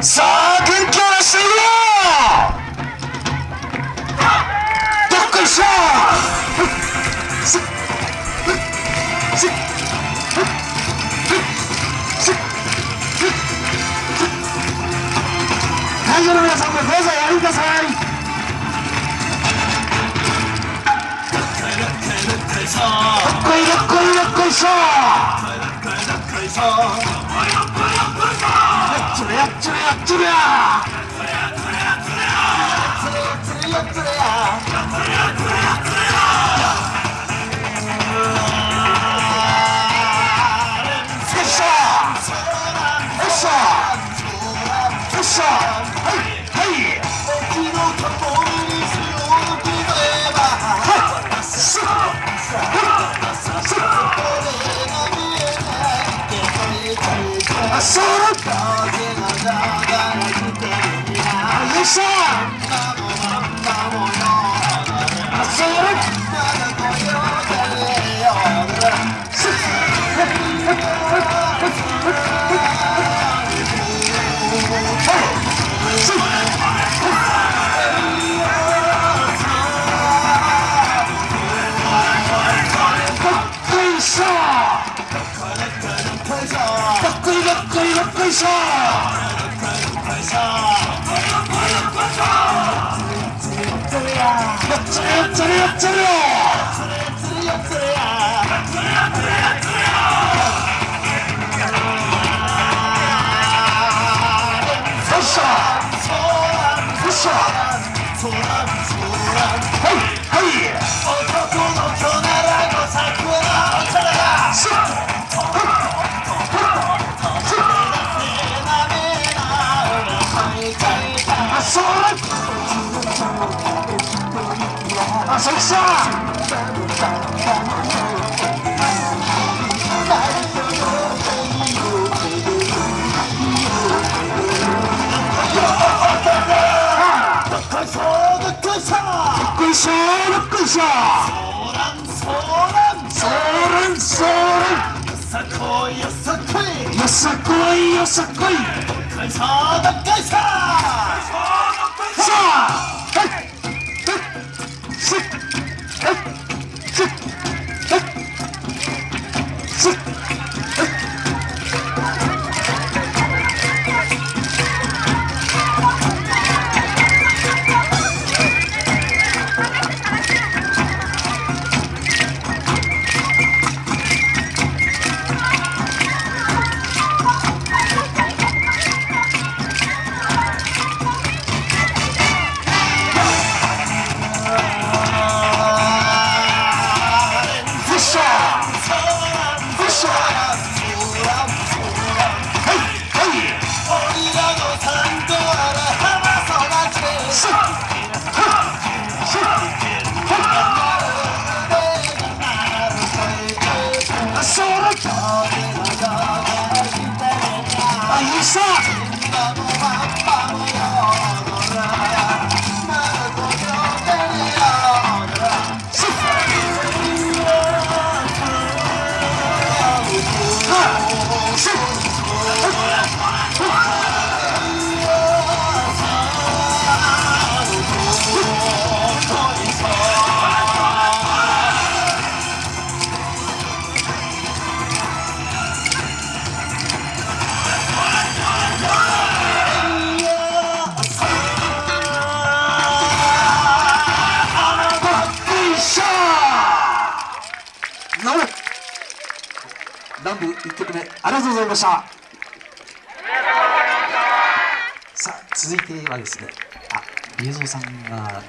さあ元気を出していくよどっこいしょ会場の皆さんもどうぞやりください。どっこいどっこいどっこいしょやっちゅれやっちゅれやっちゅれやよっしゃよっしゃよっしゃはいはいっこいいどっこいっしゃよっしゃはいはいあそっしゃどっこいしょどっこいしょそーらんそーらんよさこいよさこいさあはいすっ南部1曲目ありがとうございました。さあ続いてはですねあリエゾーさんが